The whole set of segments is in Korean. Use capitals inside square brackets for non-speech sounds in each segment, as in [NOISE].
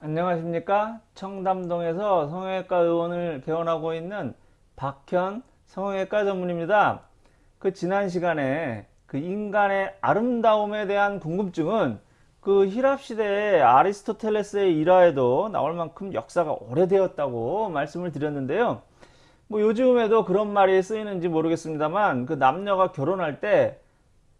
안녕하십니까? 청담동에서 성형외과 의원을 개원하고 있는 박현 성형외과 전문입니다. 그 지난 시간에 그 인간의 아름다움에 대한 궁금증은 그 힐합시대의 아리스토텔레스의 일화에도 나올 만큼 역사가 오래되었다고 말씀을 드렸는데요. 뭐 요즘에도 그런 말이 쓰이는지 모르겠습니다만 그 남녀가 결혼할 때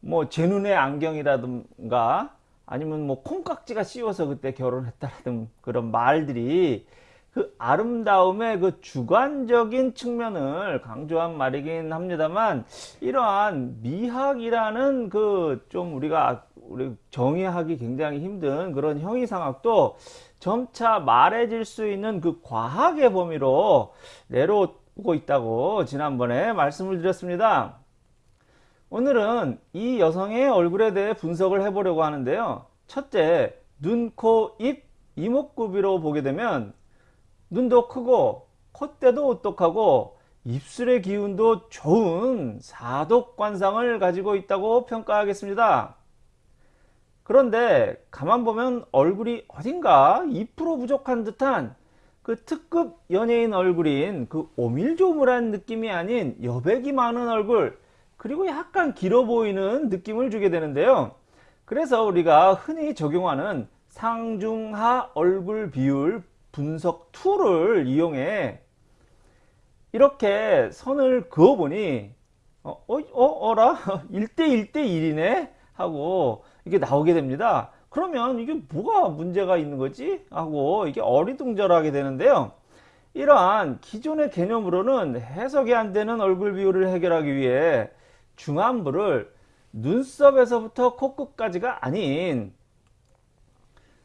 뭐 제 눈의 안경이라든가 아니면 뭐 콩깍지가 씌워서 그때 결혼했다라든 그런 말들이 그 아름다움의 그 주관적인 측면을 강조한 말이긴 합니다만 이러한 미학이라는 그 좀 우리가 우리 정의하기 굉장히 힘든 그런 형이상학도 점차 말해질 수 있는 그 과학의 범위로 내려오고 있다고 지난번에 말씀을 드렸습니다. 오늘은 이 여성의 얼굴에 대해 분석을 해보려고 하는데요. 첫째, 눈, 코, 입, 이목구비로 보게 되면 눈도 크고 콧대도 오똑하고 입술의 기운도 좋은 사독관상을 가지고 있다고 평가하겠습니다. 그런데 가만 보면 얼굴이 어딘가 2% 부족한 듯한 그 특급 연예인 얼굴인 그 오밀조밀한 느낌이 아닌 여백이 많은 얼굴 그리고 약간 길어 보이는 느낌을 주게 되는데요. 그래서 우리가 흔히 적용하는 상중하 얼굴 비율 분석 tool을 이용해 이렇게 선을 그어 보니 어, 어, 어, 라 1대 1대 1이네 하고 이게 나오게 됩니다. 그러면 이게 뭐가 문제가 있는 거지? 하고 이게 어리둥절하게 되는데요. 이러한 기존의 개념으로는 해석이 안 되는 얼굴 비율을 해결하기 위해 중안부를 눈썹에서부터 코끝까지가 아닌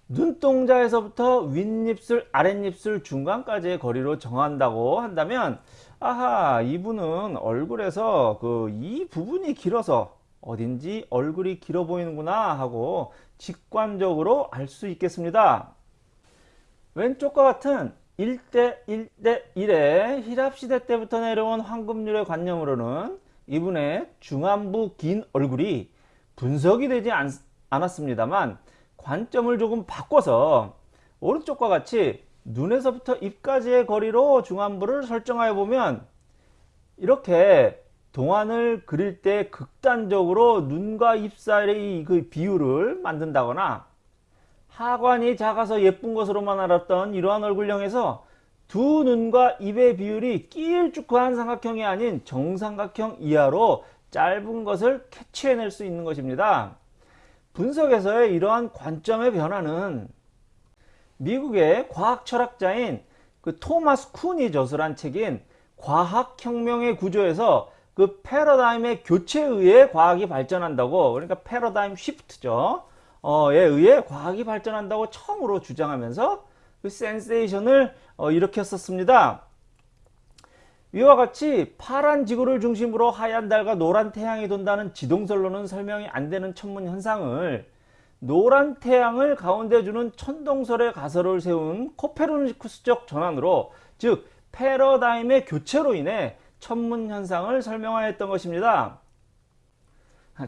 눈동자에서부터 윗입술 아랫입술 중간까지의 거리로 정한다고 한다면 아하 이분은 얼굴에서 그 이 부분이 길어서 어딘지 얼굴이 길어 보이는구나 하고 직관적으로 알 수 있겠습니다. 왼쪽과 같은 1대 1대 1의 힐합시대 때부터 내려온 황금률의 관념으로는 이분의 중안부 긴 얼굴이 분석이 되지 않, 않았습니다만 관점을 조금 바꿔서 오른쪽과 같이 눈에서부터 입까지의 거리로 중안부를 설정하여 보면 이렇게 동안을 그릴 때 극단적으로 눈과 입 사이의 그 비율을 만든다거나 하관이 작아서 예쁜 것으로만 알았던 이러한 얼굴형에서 두 눈과 입의 비율이 길쭉한 삼각형이 아닌 정삼각형 이하로 짧은 것을 캐치해낼 수 있는 것입니다. 분석에서의 이러한 관점의 변화는 미국의 과학 철학자인 그 토마스 쿤이 저술한 책인 과학혁명의 구조에서 그 패러다임의 교체에 의해 과학이 발전한다고 그러니까 패러다임 쉬프트죠. 어, 에 의해 과학이 발전한다고 처음으로 주장하면서 그 센세이션을 어, 일으켰었습니다. 이와 같이 파란 지구를 중심으로 하얀 달과 노란 태양이 돈다는 지동설로는 설명이 안 되는 천문 현상을 노란 태양을 가운데 주는 천동설의 가설을 세운 코페르니쿠스적 전환으로 즉 패러다임의 교체로 인해 천문 현상을 설명하였던 것입니다.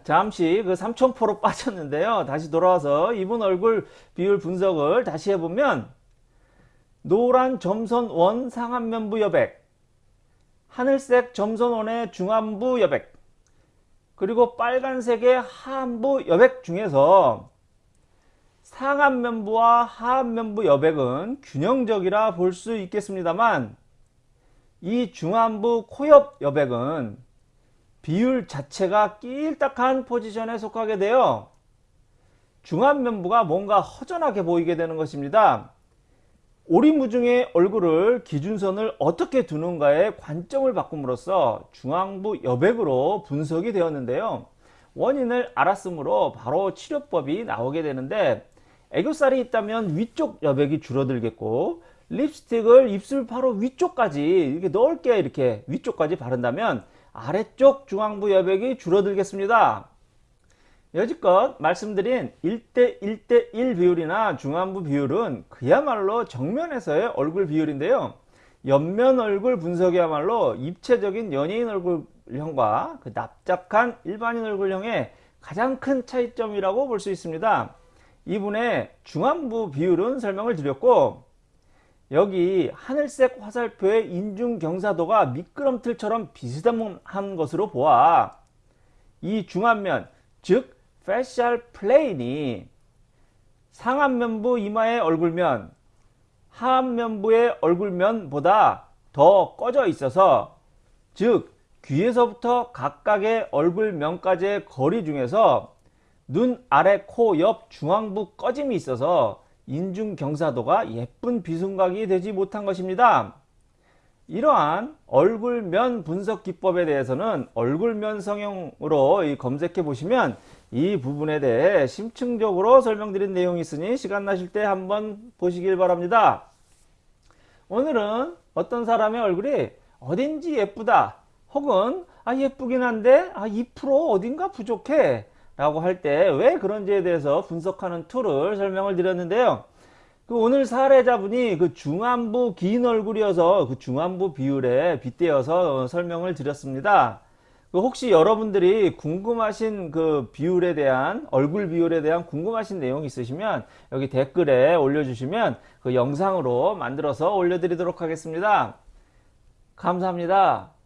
잠시 그 삼천포로 [LAUGHS] 빠졌는데요. 다시 돌아와서 이분 얼굴 비율 분석을 다시 해보면 노란 점선 원 상안면부 여백 하늘색 점선 원의 중안부 여백 그리고 빨간색의 하안부 여백 중에서 상안면부와 하안면부 여백은 균형적이라 볼 수 있겠습니다만 이 중안부 코옆 여백은 비율 자체가 낄딱한 포지션에 속하게 되어 중안면부가 뭔가 허전하게 보이게 되는 것입니다. 오리무중의 얼굴을 기준선을 어떻게 두는가에 관점을 바꿈으로써 중앙부 여백으로 분석이 되었는데요. 원인을 알았으므로 바로 치료법이 나오게 되는데 애교살이 있다면 위쪽 여백이 줄어들겠고 립스틱을 입술 바로 위쪽까지 이렇게 넓게 이렇게 위쪽까지 바른다면 아래쪽 중앙부 여백이 줄어들겠습니다. 여지껏 말씀드린 1대 1대 1 비율이나 중안부 비율은 그야말로 정면에서의 얼굴 비율인데요. 옆면 얼굴 분석이야말로 입체적인 연예인 얼굴형과 그 납작한 일반인 얼굴형의 가장 큰 차이점이라고 볼 수 있습니다. 이분의 중안부 비율은 설명을 드렸고 여기 하늘색 화살표의 인중 경사도가 미끄럼틀처럼 비슷한 것으로 보아 이 중안면 즉 facial plane이 상안면부 이마의 얼굴면 하안면부의 얼굴면보다 더 꺼져 있어서 즉 귀에서부터 각각의 얼굴면까지의 거리 중에서 눈 아래 코 옆 중앙부 꺼짐이 있어서 인중 경사도가 예쁜 비순각이 되지 못한 것입니다. 이러한 얼굴면 분석 기법에 대해서는 얼굴면 성형으로 검색해 보시면 이 부분에 대해 심층적으로 설명드린 내용이 있으니 시간 나실 때 한번 보시길 바랍니다. 오늘은 어떤 사람의 얼굴이 어딘지 예쁘다 혹은 아 예쁘긴 한데 아 2% 어딘가 부족해 라고 할 때 왜 그런지에 대해서 분석하는 tool을 설명을 드렸는데요. 그 오늘 사례자분이 그 중안부 긴 얼굴이어서 그 중안부 비율에 빗대어서 설명을 드렸습니다. 그 혹시 여러분들이 궁금하신 그 비율에 대한 얼굴 비율에 대한 궁금하신 내용 있으시면 여기 댓글에 올려주시면 그 영상으로 만들어서 올려드리도록 하겠습니다. 감사합니다.